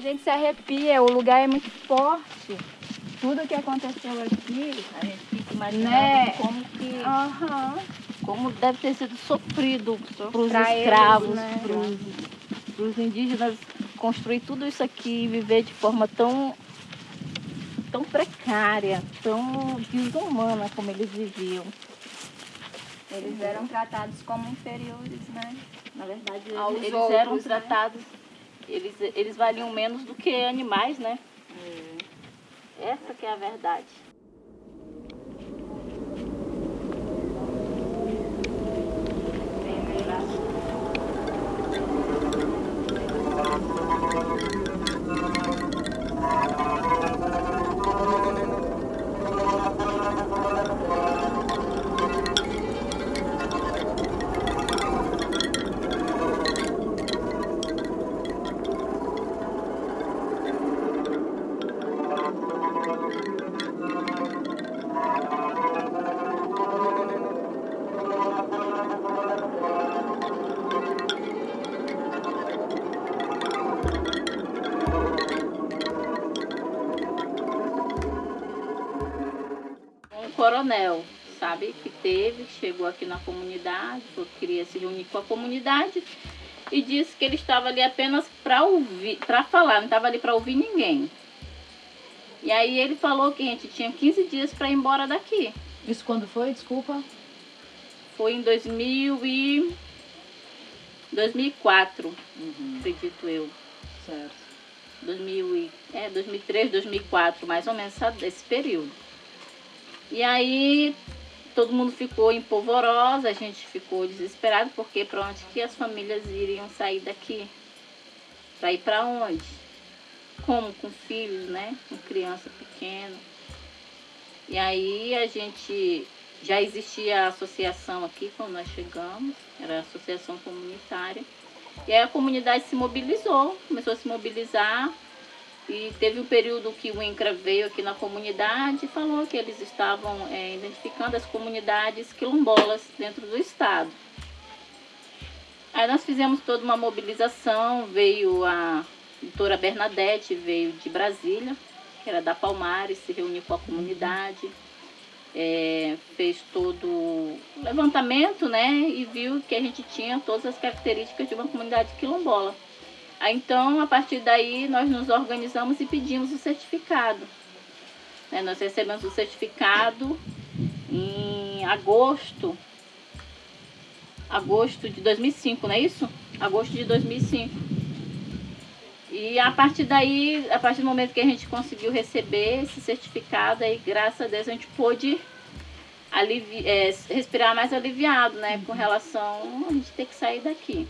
gente se arrepia, o lugar é muito forte. Tudo que aconteceu aqui, A gente fica imaginando Né? como que aham, como deve ter sido sofrido para os eles, escravos, né? para os indígenas construir tudo isso aqui e viver de forma tão tão precária, tão desumana como eles viviam. eles eram tratados como inferiores, né? Na verdade, Aos eles outros, eram né? Eles, eles valiam menos do que animais, né? Essa que é a verdade. Coronel, sabe, que teve, chegou aqui na comunidade, queria se reunir com a comunidade e disse que ele estava ali apenas para ouvir, para falar, não estava ali para ouvir ninguém. E aí ele falou que a gente tinha 15 dias para ir embora daqui. Isso quando foi? Desculpa. Foi em 2000 e 2004, acredito eu. Certo. 2000 e, é, 2003, 2004, mais ou menos esse período. E aí todo mundo ficou em polvorosa, a gente ficou desesperado, porque para onde que as famílias iriam sair daqui? Para ir para onde? Como? Com filhos, né? Com criança pequena. E aí a gente já existia a associação aqui quando nós chegamos, era a associação comunitária. E aí a comunidade se mobilizou, começou a se mobilizar. E teve um período que o INCRA veio aqui na comunidade e falou que eles estavam eh, identificando as comunidades quilombolas dentro do estado. Aí nós fizemos toda uma mobilização, veio a doutora Bernadette, veio de Brasília, que era da Palmares, se reuniu com a comunidade, eh, fez todo o levantamento, né, e viu que a gente tinha todas as características de uma comunidade quilombola. Então, a partir daí, nós nos organizamos e pedimos o certificado. Né, nós recebemos o certificado em agosto, agosto de 2005, não é isso? Agosto de 2005. E a partir daí, a partir do momento que a gente conseguiu receber esse certificado, aí graças a Deus a gente pôde alivi é, respirar mais aliviado, né? Com relação a gente ter que sair daqui.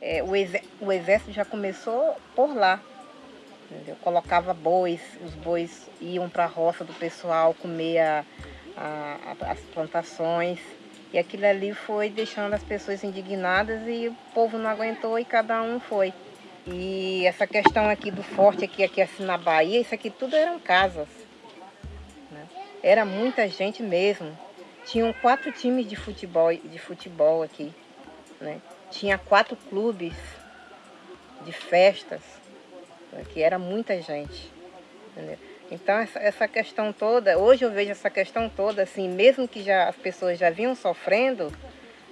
É, o, exé- o exército já começou por lá. entendeu? Colocava bois, os bois iam para a roça do pessoal comer a- a- as plantações. E aquilo ali foi deixando as pessoas indignadas e o povo não aguentou e cada um foi. E essa questão aqui do forte, aqui, aqui assim na Bahia, isso aqui tudo eram casas. né? Era muita gente mesmo. Tinham quatro times de futebol, de futebol aqui. Né? Tinha quatro clubes de festas, né, que era muita gente. entendeu? Então essa, essa questão toda, hoje eu vejo essa questão toda, assim, mesmo que já as pessoas já vinham sofrendo,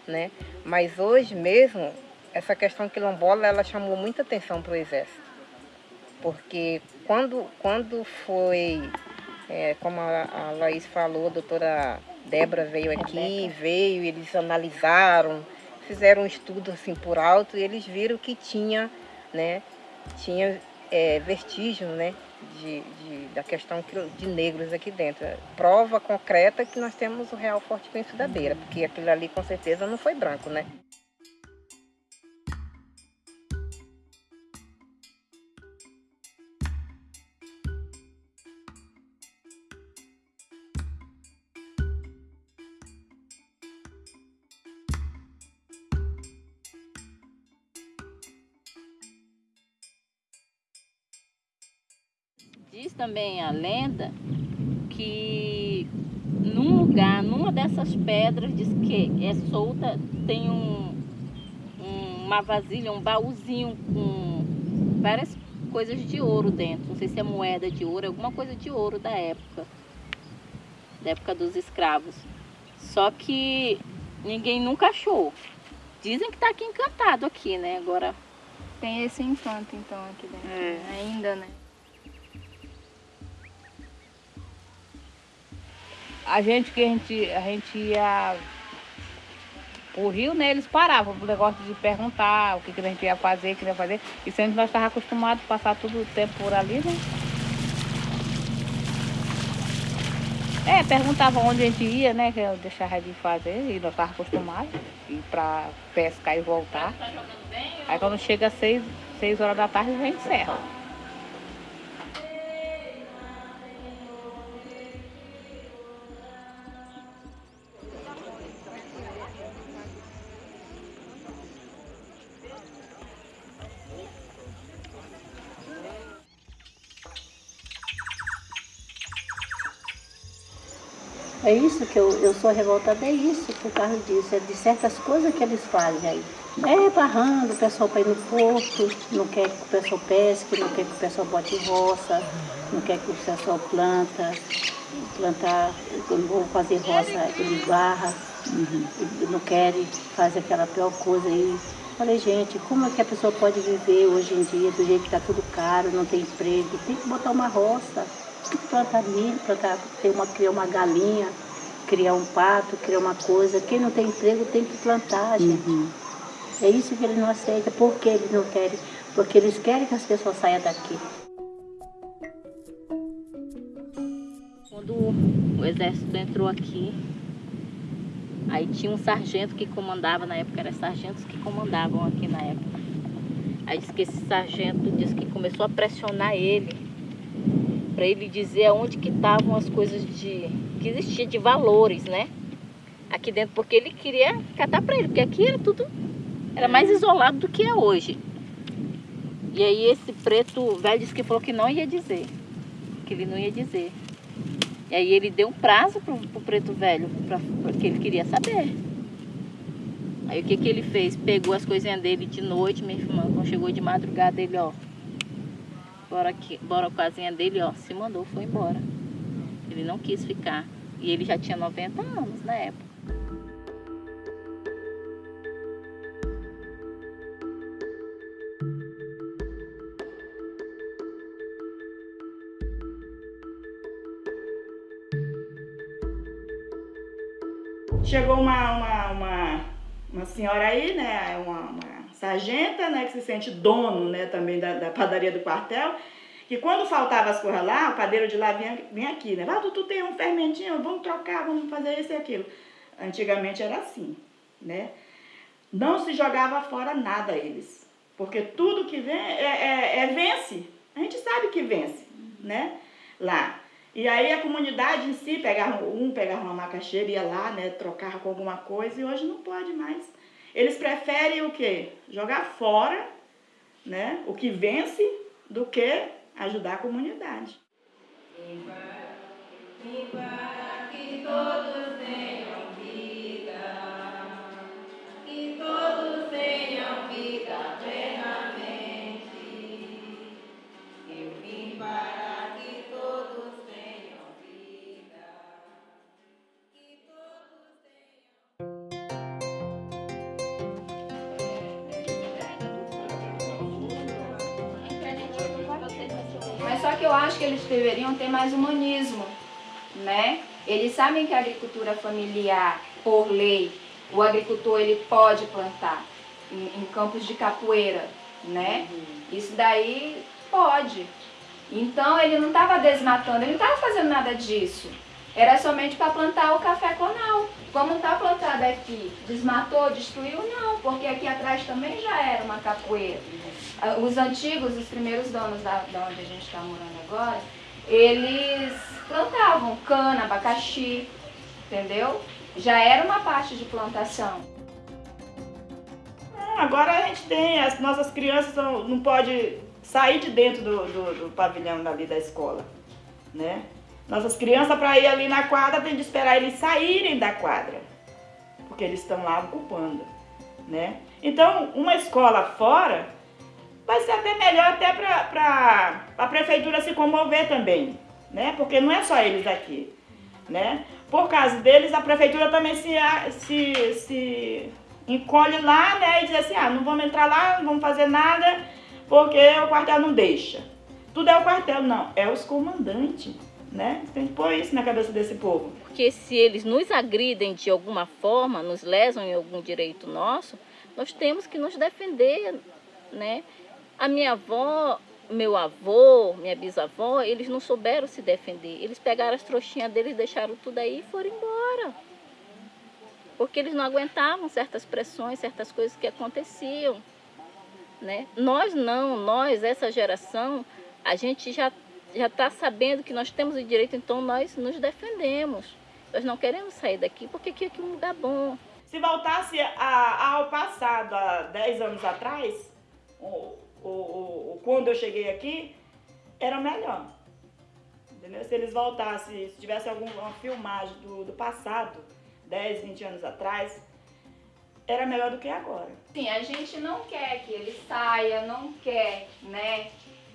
né? Mas hoje mesmo, essa questão quilombola, ela chamou muita atenção para o exército. Porque quando, quando foi, é, como a, a Laís falou, a doutora Débora veio aqui, veio, eles analisaram, fizeram um estudo assim por alto e eles viram que tinha, né, tinha é, vestígio, né, de, de- da questão que- de negros aqui dentro. Prova concreta que nós temos o Real Forte Penso da Beira, porque aquilo ali com certeza não foi branco, né? Diz também a lenda que num lugar, numa dessas pedras, diz que é solta, tem um, um- uma vasilha, um baúzinho com várias coisas de ouro dentro. Não sei se é moeda de ouro, alguma coisa de ouro da época. Da época dos escravos. Só que ninguém nunca achou. Dizem que tá aqui encantado aqui, né? Agora. Tem esse encanto, então, aqui dentro. É. Ainda, né? A gente que a gente, a gente ia o rio, né? Eles paravam o negócio de perguntar o que, que a gente ia fazer, o que ia fazer. E sempre nós estávamos acostumados a passar todo o tempo por ali, né? É, perguntavam onde a gente ia, né? Que eu deixava de fazer e nós estávamos acostumados ir para pescar e voltar. Aí quando chega às seis, seis horas da tarde, a gente encerra. É isso que eu, eu sou revoltada, é isso, por causa disso, é de certas coisas que eles fazem aí. É barrando o pessoal para ir no porto, não quer que o pessoal pesque, não quer que o pessoal bote roça, não quer que o pessoal planta, plantar, vou fazer roça, eles barra, e não querem, fazem aquela pior coisa aí. Falei, gente, como é que a pessoa pode viver hoje em dia do jeito que está tudo caro, não tem emprego? Tem que botar uma roça, plantar milho, plantar, ter uma, criar uma galinha, criar um pato, criar uma coisa. Quem não tem emprego tem que plantar, gente. É isso que eles não aceitam. Por que eles não querem? Porque eles querem que as pessoas saiam daqui. Quando o exército entrou aqui, aí tinha um sargento que comandava na época, eram sargentos que comandavam aqui na época. Aí disse que esse sargento disse que começou a pressionar ele para ele dizer aonde que estavam as coisas de que existia de valores, né? Aqui dentro, porque ele queria catar para ele, porque aqui era tudo era mais isolado do que é hoje. E aí esse preto velho disse que falou que não ia dizer, que ele não ia dizer. E aí ele deu um prazo pro, pro preto velho, pra, porque ele queria saber. Aí o que que ele fez? Pegou as coisinhas dele de noite, minha irmã, quando chegou de madrugada, ele, ó, bora aqui, bora com a casinha dele, ó, se mandou, foi embora. Ele não quis ficar. E ele já tinha 90 anos na época. Chegou uma, uma, uma, uma senhora aí, né? Uma, uma sargenta, né? Que se sente dono, né? Também da, da padaria do quartel. Que quando faltava as coisas lá, o padeiro de lá vinha, vinha aqui, né? Tu, tu tem um fermentinho, vamos trocar, vamos fazer isso e aquilo. Antigamente era assim, né? Não se jogava fora nada eles. Porque tudo que vem é, é, é vence. A gente sabe que vence, né? Lá. E aí a comunidade em si pegava um, pegava uma macaxeira, ia lá, né, trocava com alguma coisa e hoje não pode mais. Eles preferem o quê? Jogar fora, né, o que vence do que ajudar a comunidade. Mas só que eu acho que eles deveriam ter mais humanismo, né? Eles sabem que a agricultura familiar, por lei, o agricultor ele pode plantar em, em campos de capoeira, né? Isso daí pode. Então ele não estava desmatando, ele não estava fazendo nada disso. Era somente para plantar o café conal. Como está plantado aqui, desmatou, destruiu? Não, porque aqui atrás também já era uma capoeira. Ah, Os antigos, os primeiros donos da, da onde a gente está morando agora, eles plantavam cana, abacaxi, entendeu? Já era uma parte de plantação. Não, agora a gente tem, as nossas crianças não, não podem sair de dentro do, do, do pavilhão ali da escola, né? Nossas crianças, para ir ali na quadra, tem de esperar eles saírem da quadra, porque eles estão lá ocupando, né? Então, uma escola fora vai ser até melhor até para a prefeitura se comover também, né? Porque não é só eles aqui, né? Por causa deles, a prefeitura também se, se, se encolhe lá, né? E diz assim, ah, não vamos entrar lá, não vamos fazer nada, porque o quartel não deixa. Tudo é o quartel, não, é os comandantes né? Tem que pôr isso na cabeça desse povo. Porque se eles nos agridem de alguma forma, nos lesam em algum direito nosso, nós temos que nos defender, né? A minha avó, meu avô, minha bisavó, eles não souberam se defender. Eles pegaram as trouxinhas deles, deixaram tudo aí e foram embora. Porque eles não aguentavam certas pressões, certas coisas que aconteciam. Né? Nós não, nós, essa geração, a gente já já está sabendo que nós temos o direito, então nós nos defendemos. Nós não queremos sair daqui porque aqui é um lugar bom. Se voltasse a, ao passado, há 10 anos atrás, o, o, o, quando eu cheguei aqui, era melhor. Entendeu? Se eles voltassem, se tivesse alguma filmagem do, do passado, 10, 20 anos atrás, era melhor do que agora. Sim, a gente não quer que ele saia, não quer, né,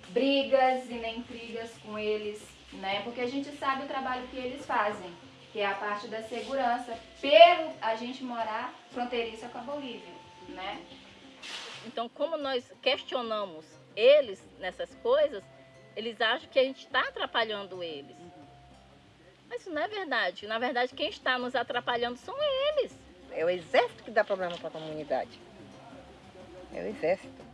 brigas e nem intrigas com eles, né? Porque a gente sabe o trabalho que eles fazem, que é a parte da segurança, pelo a gente morar fronteiriça com a Bolívia, né? Então, como nós questionamos eles nessas coisas, eles acham que a gente está atrapalhando eles. Mas isso não é verdade. Na verdade, quem está nos atrapalhando são eles. É o exército que dá problema para a comunidade. É o exército.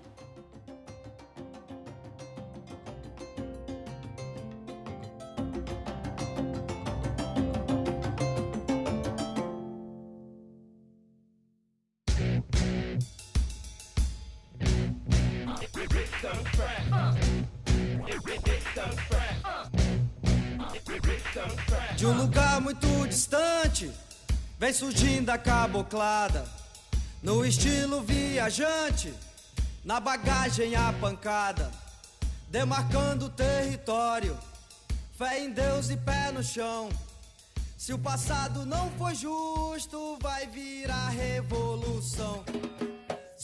De um lugar muito distante, vem surgindo a caboclada. No estilo viajante, na bagagem a pancada, demarcando o território. Fé em Deus e pé no chão. Se o passado não foi justo, vai virar revolução.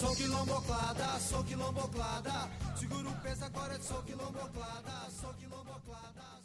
Sou quilomboclada, sou quilomboclada. Seguro o peso agora, sou quilomboclada, sou quilomboclada.